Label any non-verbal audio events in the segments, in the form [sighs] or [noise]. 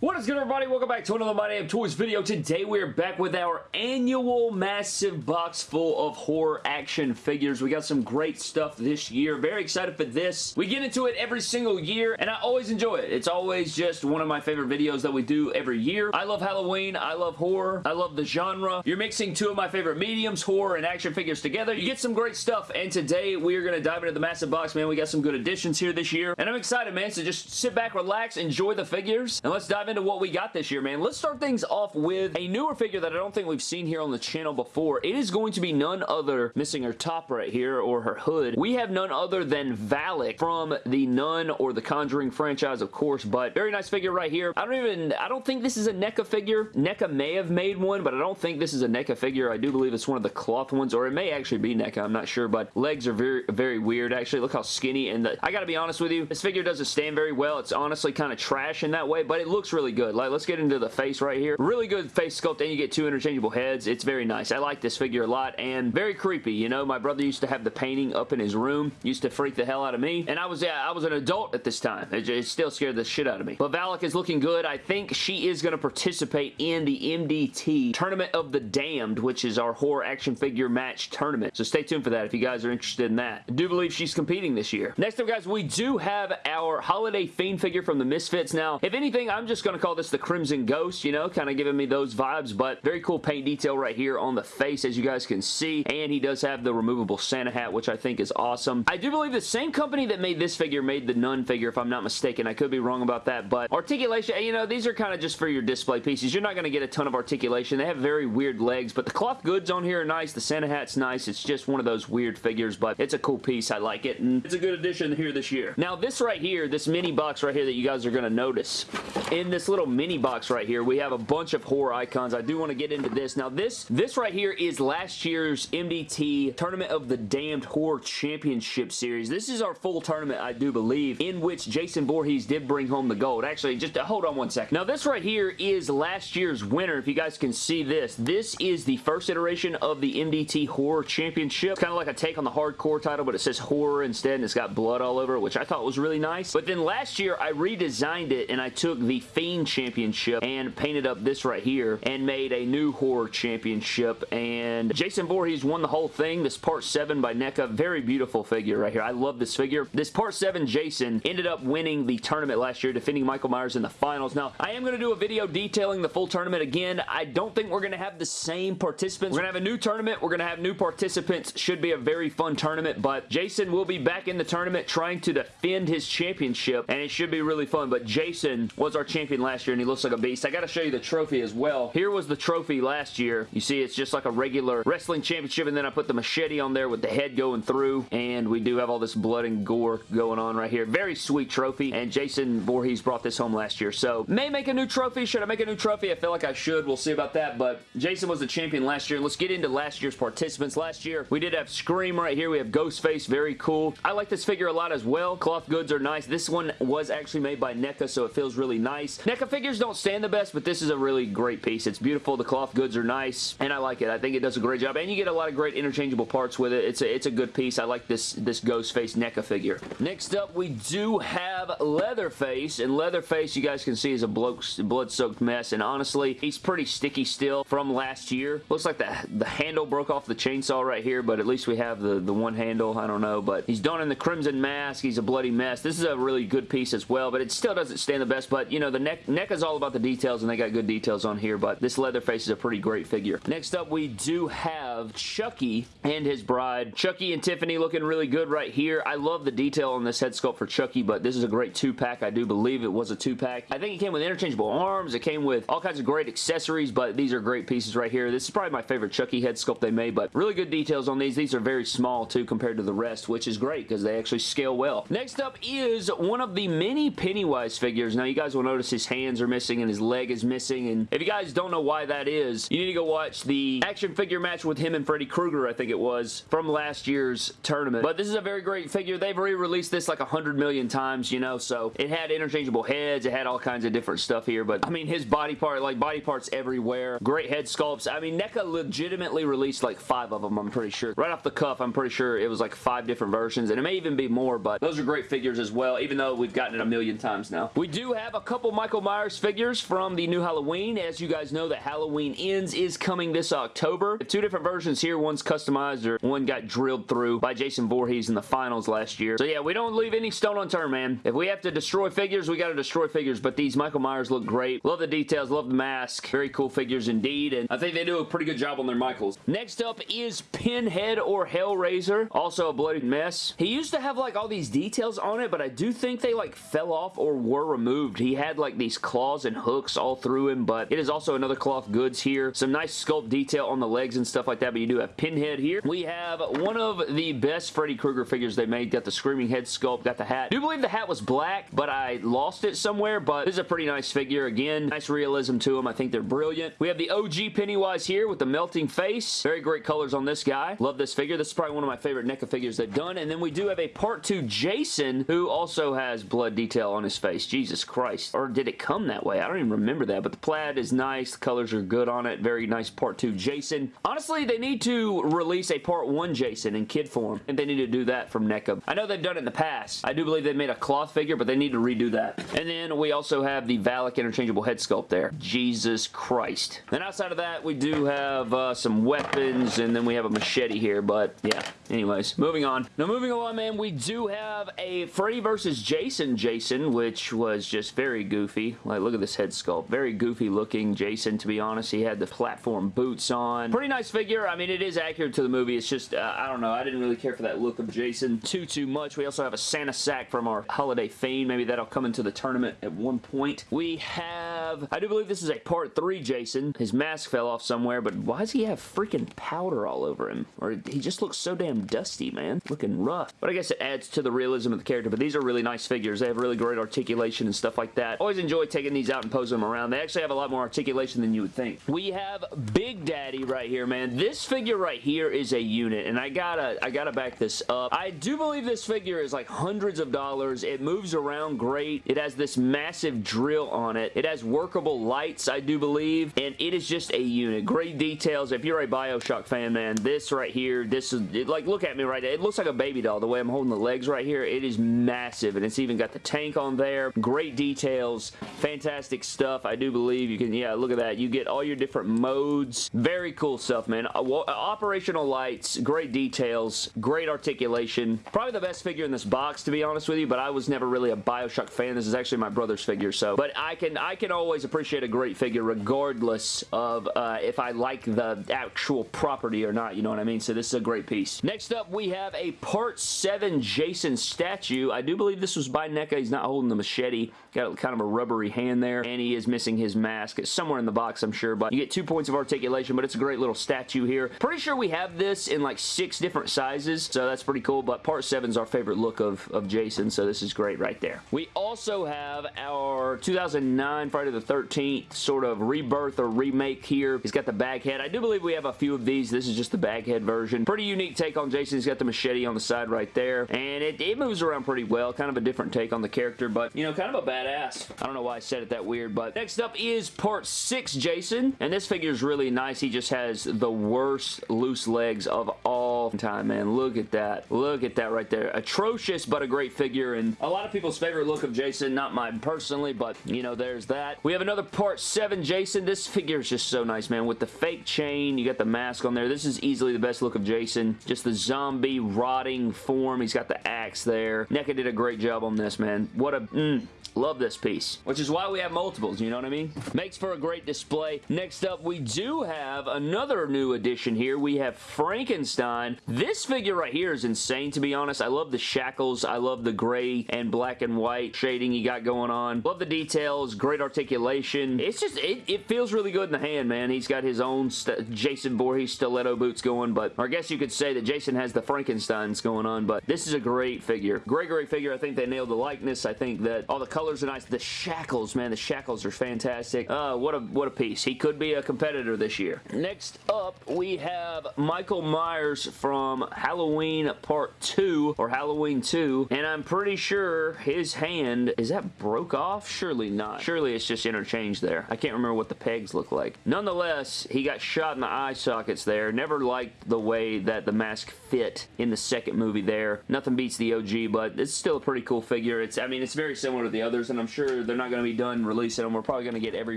What is good everybody? Welcome back to another My Damn Toys video. Today we are back with our annual massive box full of horror action figures. We got some great stuff this year. Very excited for this. We get into it every single year and I always enjoy it. It's always just one of my favorite videos that we do every year. I love Halloween. I love horror. I love the genre. You're mixing two of my favorite mediums, horror and action figures together. You get some great stuff and today we are going to dive into the massive box, man. We got some good additions here this year and I'm excited, man. So just sit back, relax, enjoy the figures and let's dive into what we got this year, man. Let's start things off with a newer figure that I don't think we've seen here on the channel before. It is going to be none other, missing her top right here, or her hood. We have none other than Valak from the Nun or the Conjuring franchise, of course, but very nice figure right here. I don't even, I don't think this is a NECA figure. NECA may have made one, but I don't think this is a NECA figure. I do believe it's one of the cloth ones, or it may actually be NECA. I'm not sure, but legs are very, very weird, actually. Look how skinny, and the, I gotta be honest with you, this figure doesn't stand very well. It's honestly kind of trash in that way, but it looks really good. Like, let's get into the face right here. Really good face sculpt, and you get two interchangeable heads. It's very nice. I like this figure a lot, and very creepy. You know, my brother used to have the painting up in his room. Used to freak the hell out of me, and I was, yeah, I was an adult at this time. It, it still scared the shit out of me. But Valak is looking good. I think she is going to participate in the MDT Tournament of the Damned, which is our horror action figure match tournament. So stay tuned for that if you guys are interested in that. I do believe she's competing this year. Next up, guys, we do have our Holiday Fiend figure from the Misfits. Now, if anything, I'm just going to call this the Crimson Ghost, you know, kind of giving me those vibes, but very cool paint detail right here on the face, as you guys can see, and he does have the removable Santa hat, which I think is awesome. I do believe the same company that made this figure made the Nun figure, if I'm not mistaken. I could be wrong about that, but articulation, you know, these are kind of just for your display pieces. You're not going to get a ton of articulation. They have very weird legs, but the cloth goods on here are nice. The Santa hat's nice. It's just one of those weird figures, but it's a cool piece. I like it, and it's a good addition here this year. Now, this right here, this mini box right here that you guys are going to notice, in this little mini box right here, we have a bunch of horror icons. I do want to get into this. Now, this, this right here is last year's MDT Tournament of the Damned Horror Championship Series. This is our full tournament, I do believe, in which Jason Voorhees did bring home the gold. Actually, just uh, hold on one second. Now, this right here is last year's winner. If you guys can see this, this is the first iteration of the MDT Horror Championship. Kind of like a take on the hardcore title, but it says horror instead, and it's got blood all over it, which I thought was really nice. But then last year, I redesigned it, and I took the Fiend Championship and painted up this right here and made a new horror championship and Jason Voorhees won the whole thing. This part 7 by NECA. Very beautiful figure right here. I love this figure. This part 7 Jason ended up winning the tournament last year defending Michael Myers in the finals. Now I am going to do a video detailing the full tournament again. I don't think we're going to have the same participants. We're going to have a new tournament. We're going to have new participants. Should be a very fun tournament but Jason will be back in the tournament trying to defend his championship and it should be really fun but Jason was our champion last year and he looks like a beast. I got to show you the trophy as well. Here was the trophy last year. You see it's just like a regular wrestling championship and then I put the machete on there with the head going through and we do have all this blood and gore going on right here. Very sweet trophy and Jason Voorhees brought this home last year. So may make a new trophy. Should I make a new trophy? I feel like I should. We'll see about that but Jason was the champion last year. Let's get into last year's participants. Last year we did have Scream right here. We have Ghostface. Very cool. I like this figure a lot as well. Cloth goods are nice. This one was actually made by NECA so it feels really nice. NECA figures don't stand the best but this is a really great piece. It's beautiful. The cloth goods are nice, and I like it. I think it does a great job, and you get a lot of great interchangeable parts with it. It's a, it's a good piece. I like this, this Ghostface NECA figure. Next up, we do have Leatherface, and Leatherface, you guys can see, is a blood-soaked mess, and honestly, he's pretty sticky still from last year. Looks like the, the handle broke off the chainsaw right here, but at least we have the, the one handle. I don't know, but he's done in the Crimson Mask. He's a bloody mess. This is a really good piece as well, but it still doesn't stand the best, but, you know, the neck, is all about the details, and they got good details on here, but this Leatherface is a pretty great figure. Next up, we do have Chucky and his bride. Chucky and Tiffany looking really good right here. I love the detail on this head sculpt for Chucky, but this is a great two-pack. I do believe it was a two-pack. I think it came with interchangeable arms. It came with all kinds of great accessories, but these are great pieces right here. This is probably my favorite Chucky head sculpt they made, but really good details on these. These are very small, too, compared to the rest, which is great because they actually scale well. Next up is one of the many Pennywise figures. Now, you guys will notice his hands are missing and his leg is missing, and if you guys don't know why that is, you need to go watch the action figure match with him and Freddy Krueger, I think it was, from last year's tournament. But this is a very great figure. They've re-released this like a hundred million times, you know, so it had interchangeable heads. It had all kinds of different stuff here, but I mean, his body part, like body parts everywhere. Great head sculpts. I mean, NECA legitimately released like five of them, I'm pretty sure. Right off the cuff, I'm pretty sure it was like five different versions, and it may even be more, but those are great figures as well, even though we've gotten it a million times now. We do have a couple Michael Myers figures from the new Halloween. As you guys know, that Halloween Ends is coming this October. Two different versions here. One's customized, or one got drilled through by Jason Voorhees in the finals last year. So yeah, we don't leave any stone unturned, man. If we have to destroy figures, we got to destroy figures, but these Michael Myers look great. Love the details, love the mask. Very cool figures indeed, and I think they do a pretty good job on their Michaels. Next up is Pinhead or Hellraiser. Also a bloody mess. He used to have like all these details on it, but I do think they like fell off or were removed. He had like these claws and hooks all through him, but it is also another cloth goods here. Some nice sculpt detail on the legs and stuff like that, but you do have Pinhead here. We have one of the best Freddy Krueger figures they made. Got the screaming head sculpt, got the hat. I do believe the hat was black, but I lost it somewhere, but this is a pretty nice figure. Again, nice realism to them. I think they're brilliant. We have the OG Pennywise here with the melting face. Very great colors on this guy. Love this figure. This is probably one of my favorite NECA figures they've done. And then we do have a part 2 Jason who also has blood detail on his face. Jesus Christ. Or did come that way? I don't even remember that, but the plaid is nice. The colors are good on it. Very nice part 2 Jason. Honestly, they need to release a part 1 Jason in kid form, and they need to do that from NECA. I know they've done it in the past. I do believe they made a cloth figure, but they need to redo that. And then we also have the Valak interchangeable head sculpt there. Jesus Christ. Then outside of that, we do have uh, some weapons, and then we have a machete here, but yeah. Anyways, moving on. Now moving along, man, we do have a Freddy versus Jason Jason, which was just very goofy. Like, look at this head sculpt. Very goofy looking Jason, to be honest. He had the platform boots on. Pretty nice figure. I mean, it is accurate to the movie. It's just, uh, I don't know. I didn't really care for that look of Jason too, too much. We also have a Santa sack from our holiday theme. Maybe that'll come into the tournament at one point. We have, I do believe this is a part three Jason. His mask fell off somewhere, but why does he have freaking powder all over him? Or he just looks so damn dusty, man. Looking rough. But I guess it adds to the realism of the character. But these are really nice figures. They have really great articulation and stuff like that. Always enjoy taking these out and posing them around. They actually have a lot more articulation than you would think. We have Big Daddy right here, man. This figure right here is a unit, and I gotta, I gotta back this up. I do believe this figure is like hundreds of dollars. It moves around great. It has this massive drill on it. It has workable lights, I do believe, and it is just a unit. Great details. If you're a Bioshock fan, man, this right here, this is, it, like, look at me right there. It looks like a baby doll the way I'm holding the legs right here. It is massive, and it's even got the tank on there. Great details. Fantastic stuff. I do believe you can, yeah, look at that. You get all your different modes. Very cool stuff, man. Uh, operational lights, great details, great articulation. Probably the best figure in this box, to be honest with you, but I was never really a Bioshock fan. This is actually my brother's figure, so. But I can, I can always appreciate a great figure regardless of uh, if I like the actual property or not, you know what I mean? So this is a great piece. Next up, we have a Part 7 Jason statue. I do believe this was by NECA. He's not holding the machete. Got kind of a rubbery hand there, and he is missing his mask. It's somewhere in the box, I'm sure, but you get two points of articulation, but it's a great little statue here. Pretty sure we have this in like six different sizes, so that's pretty cool, but Part 7 is our favorite look of, of Jason, so this is great right there. We also have our 2009 Friday the 13th sort of rebirth or remake here. He's got the bag head. I do believe we have a few of these. This is just the bag head version. Pretty unique take on Jason. He's got the machete on the side right there, and it, it moves around pretty well. Kind of a different take on the character, but, you know, kind of a badass. I don't know why I said it that weird, but next up is Part 6 Jason, and this figure is really nice. He just has the worst loose legs of all time, man. Look at that. Look at that right there. Atrocious, but a great figure, and a lot of people's favorite look of Jason. Not mine personally, but, you know, there's that. We have another Part 7 Jason. This figure is just so nice, man. With the fake chain, you got the mask on there. This is easily the best look of Jason. Just the zombie rotting form. He's got the axe there. NECA did a great job on this, man. What a... Mm, Love this piece, which is why we have multiples, you know what I mean? Makes for a great display. Next up, we do have another new addition here. We have Frankenstein. This figure right here is insane, to be honest. I love the shackles. I love the gray and black and white shading you got going on. Love the details. Great articulation. It's just, it, it feels really good in the hand, man. He's got his own Jason Voorhees stiletto boots going, but I guess you could say that Jason has the Frankensteins going on, but this is a great figure. Great, great figure. I think they nailed the likeness. I think that all the colors are nice. The shackles, man, the shackles are fantastic. Uh, what a what a piece. He could be a competitor this year. Next up, we have Michael Myers from Halloween Part 2, or Halloween 2, and I'm pretty sure his hand, is that broke off? Surely not. Surely it's just interchanged there. I can't remember what the pegs look like. Nonetheless, he got shot in the eye sockets there. Never liked the way that the mask fit in the second movie there. Nothing beats the OG, but it's still a pretty cool figure. It's, I mean, it's very similar to the others, and I'm sure they're not going to be done releasing them. We're probably going to get every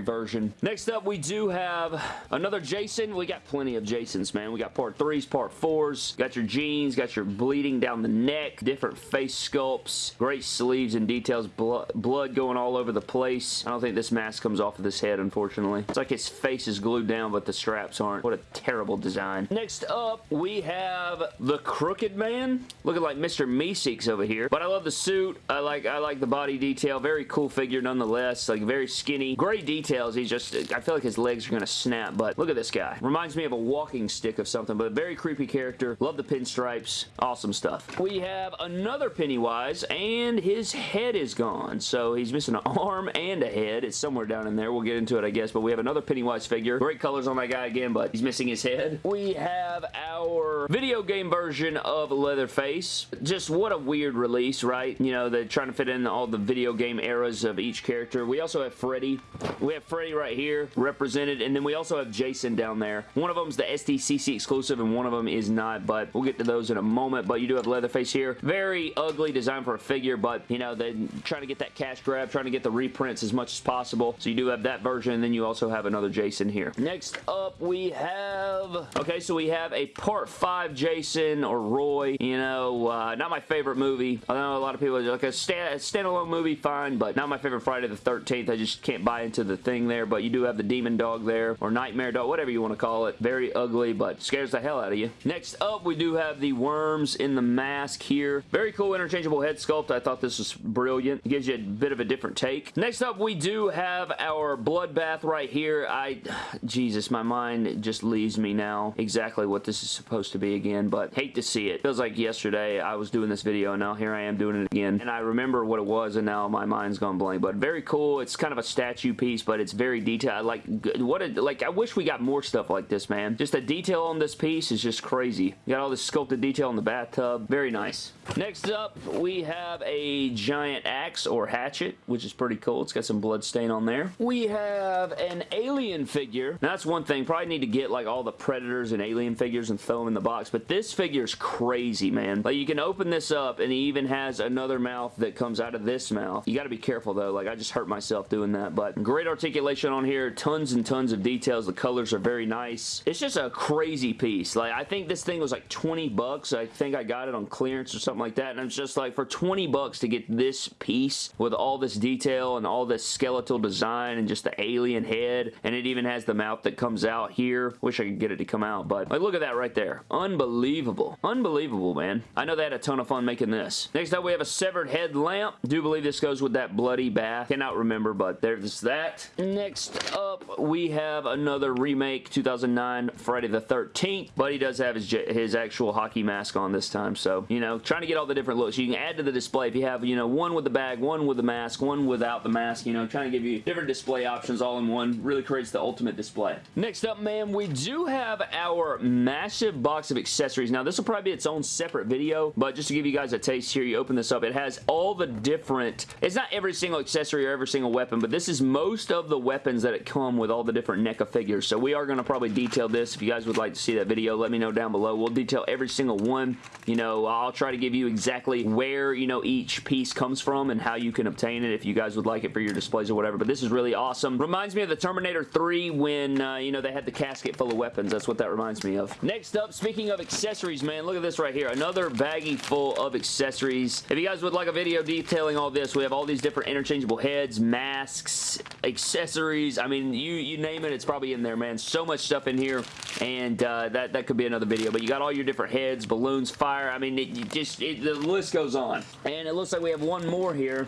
version. Next up, we do have another Jason. We got plenty of Jasons, man. We got part 3s, part 4s. Got your jeans, got your bleeding down the neck, different face sculpts, great sleeves and details, blood, blood going all over the place. I don't think this mask comes off of this head, unfortunately. It's like his face is glued down, but the straps aren't. What a terrible design. Next up, we have the Crooked Man, looking like Mr. Meeseeks over here. But I love the suit. I like I like the body detail. Very cool figure nonetheless. Like very skinny. Great details. He's just, I feel like his legs are going to snap, but look at this guy. Reminds me of a walking stick of something, but a very creepy character. Love the pinstripes. Awesome stuff. We have another Pennywise, and his head is gone. So he's missing an arm and a head. It's somewhere down in there. We'll get into it, I guess, but we have another Pennywise figure. Great colors on that guy again, but he's missing his head. We have our video game version of Leatherface. Just what a weird release, right? You know, they're trying to fit in all the video game eras of each character. We also have Freddy. We have Freddy right here represented, and then we also have Jason down there. One of them's the SDCC exclusive, and one of them is not, but we'll get to those in a moment, but you do have Leatherface here. Very ugly design for a figure, but, you know, they're trying to get that cash grab, trying to get the reprints as much as possible, so you do have that version, and then you also have another Jason here. Next up, we have... Okay, so we have a Part 5 Jason or Roy. You know, uh, not my favorite movie. I know a lot of people are like a, stand, a standalone movie, fine, but not my favorite Friday the 13th. I just can't buy into the thing there, but you do have the Demon Dog there, or Nightmare Dog, whatever you want to call it. Very ugly, but scares the hell out of you. Next up, we do have the worms in the mask here. Very cool interchangeable head sculpt. I thought this was brilliant. It gives you a bit of a different take. Next up, we do have our bloodbath right here. I, [sighs] Jesus, my mind just leaves me now exactly what this is supposed to be again, but hate to see it. Feels like yesterday I was doing this video, and now here I am doing it again, and I remember what it was, and now my mind's gone blank, but very cool. It's kind of a statue piece, but it's very detailed. Like, what a, like, I wish we got more stuff like this, man. Just the detail on this piece is just crazy. You got all this sculpted detail in the bathtub. Very nice. Next up, we have a giant axe or hatchet, which is pretty cool. It's got some blood stain on there. We have an alien figure. Now, that's one thing. Probably need to get, like, all the Predators and Alien figures and throw them in the box, but this figure is crazy, man. Like, you can open this up, and he even has another mouth that comes out of this mouth. You got to be careful, though. Like, I just hurt myself doing that, but great articulation on here. Tons and tons of details. The colors are very nice. It's just a crazy piece. Like, I think this thing was like 20 bucks. I think I got it on clearance or something like that, and I'm just like, for 20 bucks to get this piece with all this detail and all this skeletal design and just the alien head, and it even has the mouth that comes out here. Wish I could get it to come out, but like, look at that right there. Unbelievable. Unbelievable, man. I know they had a ton of fun making this. Next up, we have a severed head lamp. Do believe this goes with that bloody bath. Cannot remember, but there's that. Next up, we have another remake, 2009 Friday the 13th, but he does have his, his actual hockey mask on this time, so, you know, trying to get all the different looks. You can add to the display if you have, you know, one with the bag, one with the mask, one without the mask, you know, trying to give you different display options all in one. Really creates the ultimate display. Next up, man, we do have our massive box of accessories. Now, this will probably be its own separate video, but just to give you guys a taste here, you open this up. It has all the different, it's not every single accessory or every single weapon, but this is most of the weapons that it come with all the different NECA figures. So we are going to probably detail this. If you guys would like to see that video, let me know down below. We'll detail every single one. You know, I'll try to give you exactly where, you know, each piece comes from and how you can obtain it if you guys would like it for your displays or whatever. But this is really awesome. Reminds me of the Terminator 3 when, uh, you know, they had the casket full of weapons. That's what that reminds me of. Next up, speaking of accessories, man, look at this right here. Another baggie full of accessories. If you guys would like a video detailing all this, we have all these different interchangeable heads, masks, accessories. I mean, you, you name it, it's probably in there, man. So much stuff in here, and uh, that, that could be another video. But you got all your different heads, balloons, fire. I mean, it, just it, the list goes on. And it looks like we have one more here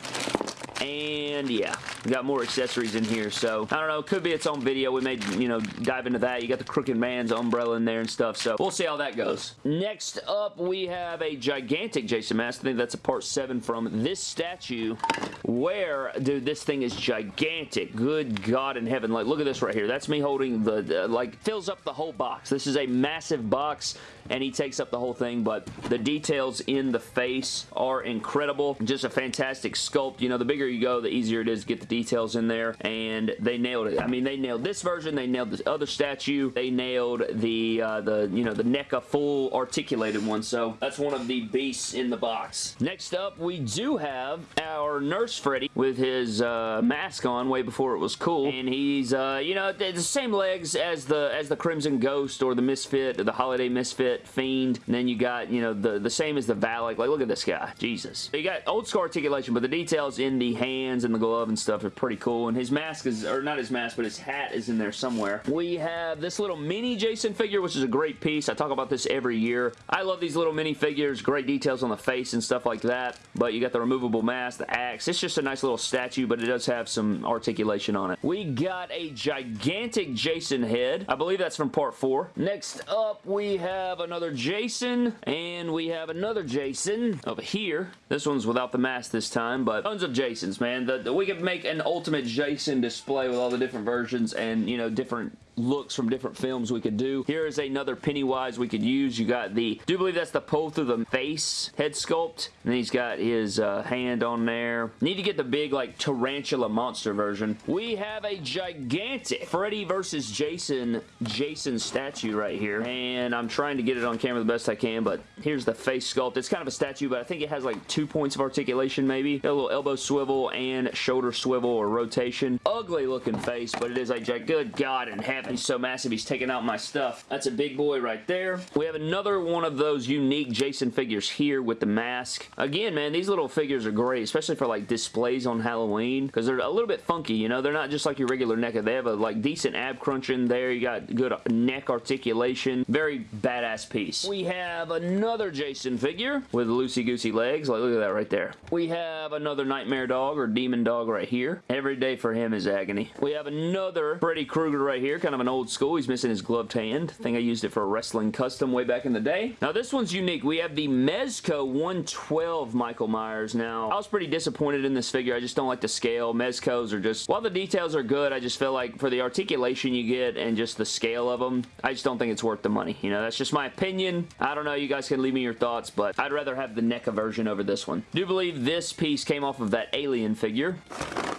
And yeah, we got more accessories in here. So I don't know. Could be its own video. We may, you know, dive into that. You got the Crooked Man's umbrella in there and stuff. So we'll see how that goes. Next up, we have a gigantic Jason mask. I think that's a part 7 from this statue where, dude, this thing is gigantic. Good God in heaven. Like, look at this right here. That's me holding the, uh, like, fills up the whole box. This is a massive box and he takes up the whole thing, but the details in the face are incredible. Just a fantastic sculpt. You know, the bigger you go, the easier it is to get the details in there, and they nailed it. I mean, they nailed this version, they nailed this other statue, they nailed the, uh, the you know, the NECA full articulated one, so that's one of the beasts in the box. Next up, we do have our Nurse Freddy with his uh, mask on way before it was cool, and he's, uh, you know, the same legs as the, as the Crimson Ghost or the Misfit or the Holiday Misfit Fiend. And then you got, you know, the, the same as the Valak. Like, look at this guy. Jesus. You got old school articulation, but the details in the hands and the glove and stuff are pretty cool. And his mask is, or not his mask, but his hat is in there somewhere. We have this little mini Jason figure, which is a great piece. I talk about this every year. I love these little mini figures. Great details on the face and stuff like that. But you got the removable mask, the axe. It's just a nice little statue, but it does have some articulation on it. We got a gigantic Jason head. I believe that's from part 4. Next up, we have another Jason, and we have another Jason over here. This one's without the mask this time, but tons of Jasons, man. The, the, we could make an ultimate Jason display with all the different versions and, you know, different looks from different films we could do. Here is another Pennywise we could use. You got the, do believe that's the pull through the face head sculpt. And he's got his uh, hand on there. Need to get the big like tarantula monster version. We have a gigantic Freddy versus Jason Jason statue right here. And I'm trying to get it on camera the best I can, but here's the face sculpt. It's kind of a statue, but I think it has like two points of articulation maybe. Got a little elbow swivel and shoulder swivel or rotation. Ugly looking face, but it is a good God in heaven He's so massive, he's taking out my stuff. That's a big boy right there. We have another one of those unique Jason figures here with the mask. Again, man, these little figures are great, especially for like displays on Halloween, because they're a little bit funky, you know? They're not just like your regular NECA. They have a like decent ab crunch in there. You got good neck articulation. Very badass piece. We have another Jason figure with loosey-goosey legs. Like, look at that right there. We have another Nightmare Dog or Demon Dog right here. Every day for him is agony. We have another Freddy Krueger right here, kind of an old school. He's missing his gloved hand. I think I used it for a wrestling custom way back in the day. Now this one's unique. We have the Mezco 112 Michael Myers. Now, I was pretty disappointed in this figure. I just don't like the scale. Mezcos are just, while the details are good, I just feel like for the articulation you get and just the scale of them, I just don't think it's worth the money. You know, that's just my opinion. I don't know. You guys can leave me your thoughts, but I'd rather have the NECA version over this one. I do believe this piece came off of that Alien figure.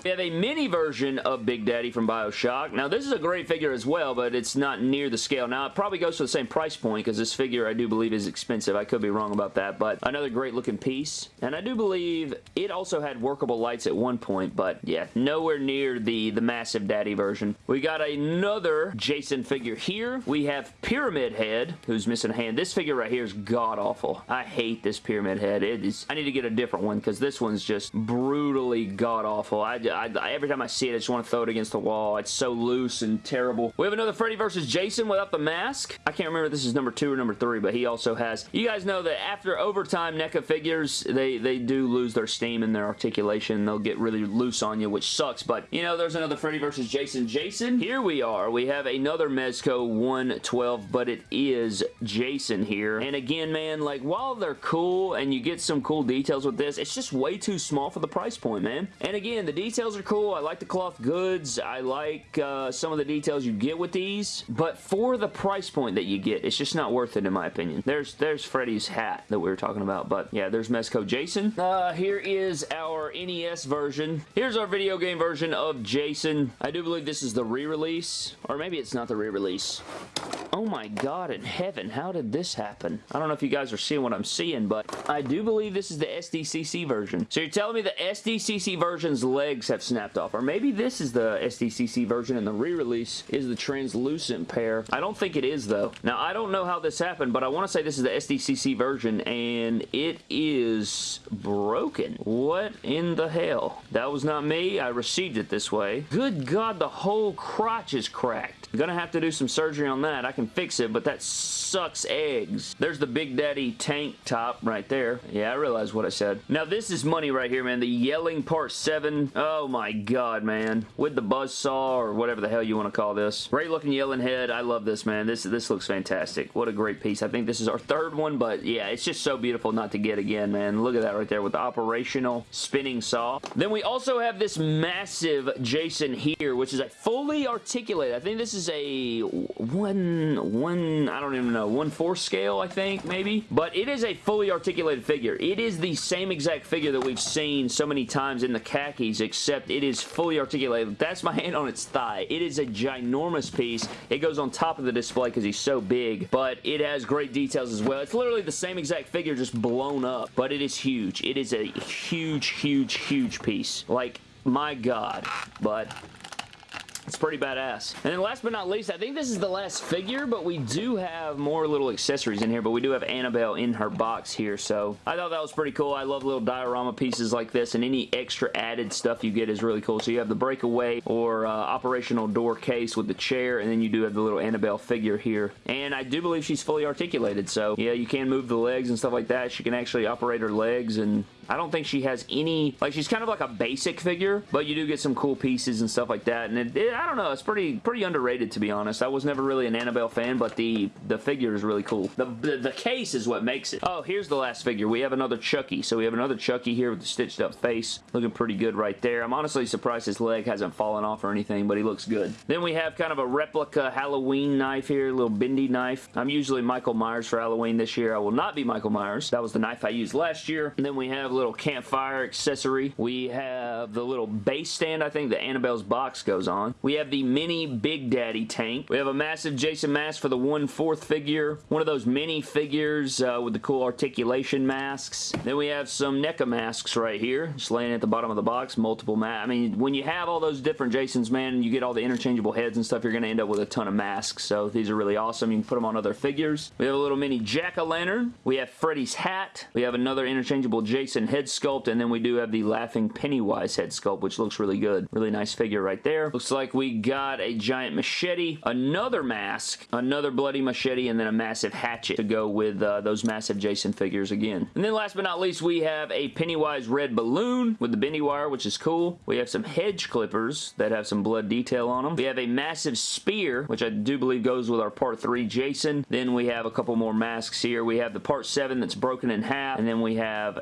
We have a mini version of Big Daddy from Bioshock. Now, this is a great figure as well, but it's not near the scale. Now, it probably goes to the same price point because this figure, I do believe, is expensive. I could be wrong about that, but another great looking piece. And I do believe it also had workable lights at one point, but yeah, nowhere near the, the massive Daddy version. We got another Jason figure here. We have Pyramid Head, who's missing a hand. This figure right here is god-awful. I hate this Pyramid Head. It is. I need to get a different one because this one's just brutally god-awful. I, I, every time I see it, I just want to throw it against the wall. It's so loose and terrible. We have another Freddy vs. Jason without the mask. I can't remember if this is number two or number three, but he also has... You guys know that after overtime NECA figures, they, they do lose their steam and their articulation. They'll get really loose on you, which sucks, but, you know, there's another Freddy vs. Jason. Jason, here we are. We have another Mezco 112, but it is Jason here. And again, man, like, while they're cool and you get some cool details with this, it's just way too small for the price point, man. And again, the details are cool. I like the cloth goods. I like uh, some of the details you get with these, but for the price point that you get, it's just not worth it in my opinion. There's there's Freddy's hat that we were talking about, but yeah, there's Mezco Jason. Uh, here is our NES version. Here's our video game version of Jason. I do believe this is the re-release, or maybe it's not the re-release. Oh my god in heaven, how did this happen? I don't know if you guys are seeing what I'm seeing, but I do believe this is the SDCC version. So you're telling me the SDCC version's legs have snapped off. Or maybe this is the SDCC version and the re-release is the translucent pair. I don't think it is though. Now I don't know how this happened, but I want to say this is the SDCC version and it is broken. What in the hell? That was not me. I received it this way. Good God, the whole crotch is cracked. I'm gonna have to do some surgery on that. I can fix it, but that sucks eggs. There's the Big Daddy tank top right there. Yeah, I realize what I said. Now, this is money right here, man. The Yelling Part 7. Oh, my God, man. With the buzz saw or whatever the hell you want to call this. Great looking yelling head. I love this, man. This, this looks fantastic. What a great piece. I think this is our third one, but yeah, it's just so beautiful not to get again, man. Look at that right there with the operational spinning saw. Then we also have this massive Jason here, which is a fully articulated. I think this is a one, one, I don't even know, one four scale, I think, maybe. But it is a fully articulated figure. It is the same exact figure that we've seen so many times in the khakis, except it is fully articulated. That's my hand on its thigh. It is a ginormous piece. It goes on top of the display because he's so big, but it has great details as well. It's literally the same exact figure, just blown up, but it is huge. It is a huge, huge, huge piece. Like, my god. But it's pretty badass. And then last but not least, I think this is the last figure, but we do have more little accessories in here, but we do have Annabelle in her box here, so I thought that was pretty cool. I love little diorama pieces like this, and any extra added stuff you get is really cool. So you have the breakaway or uh, operational door case with the chair, and then you do have the little Annabelle figure here. And I do believe she's fully articulated, so yeah, you can move the legs and stuff like that. She can actually operate her legs, and I don't think she has any, like she's kind of like a basic figure, but you do get some cool pieces and stuff like that, and it, it, I don't know, it's pretty pretty underrated to be honest. I was never really an Annabelle fan, but the, the figure is really cool. The, the, the case is what makes it. Oh, here's the last figure. We have another Chucky. So we have another Chucky here with the stitched up face. Looking pretty good right there. I'm honestly surprised his leg hasn't fallen off or anything, but he looks good. Then we have kind of a replica Halloween knife here, a little bendy knife. I'm usually Michael Myers for Halloween this year. I will not be Michael Myers. That was the knife I used last year. And then we have little campfire accessory. We have the little base stand, I think, that Annabelle's box goes on. We have the mini Big Daddy tank. We have a massive Jason mask for the 1-4th figure. One of those mini figures uh, with the cool articulation masks. Then we have some NECA masks right here, just laying at the bottom of the box. Multiple masks. I mean, when you have all those different Jasons, man, you get all the interchangeable heads and stuff, you're going to end up with a ton of masks. So these are really awesome. You can put them on other figures. We have a little mini Jack-O-Lantern. We have Freddy's hat. We have another interchangeable Jason head sculpt, and then we do have the Laughing Pennywise head sculpt, which looks really good. Really nice figure right there. Looks like we got a giant machete, another mask, another bloody machete, and then a massive hatchet to go with uh, those massive Jason figures again. And then last but not least, we have a Pennywise red balloon with the bendy wire, which is cool. We have some hedge clippers that have some blood detail on them. We have a massive spear, which I do believe goes with our part 3 Jason. Then we have a couple more masks here. We have the part 7 that's broken in half, and then we have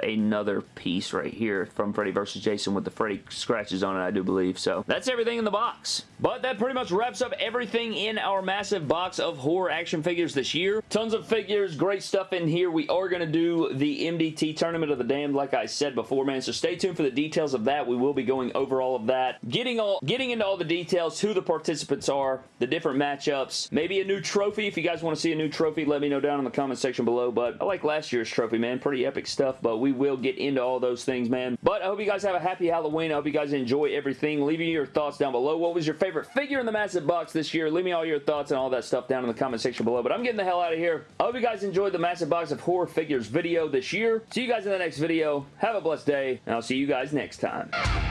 piece right here from Freddy vs. Jason with the Freddy scratches on it, I do believe. So that's everything in the box. But that pretty much wraps up everything in our massive box of horror action figures this year. Tons of figures, great stuff in here. We are going to do the MDT Tournament of the Damned like I said before, man. So stay tuned for the details of that. We will be going over all of that. Getting all getting into all the details, who the participants are, the different matchups, maybe a new trophy. If you guys want to see a new trophy, let me know down in the comment section below. But I like last year's trophy, man. Pretty epic stuff, but we will get into all those things, man. But I hope you guys have a happy Halloween. I hope you guys enjoy everything. Leave me your thoughts down below. What was your favorite figure in the massive box this year? Leave me all your thoughts and all that stuff down in the comment section below. But I'm getting the hell out of here. I hope you guys enjoyed the massive box of horror figures video this year. See you guys in the next video. Have a blessed day, and I'll see you guys next time.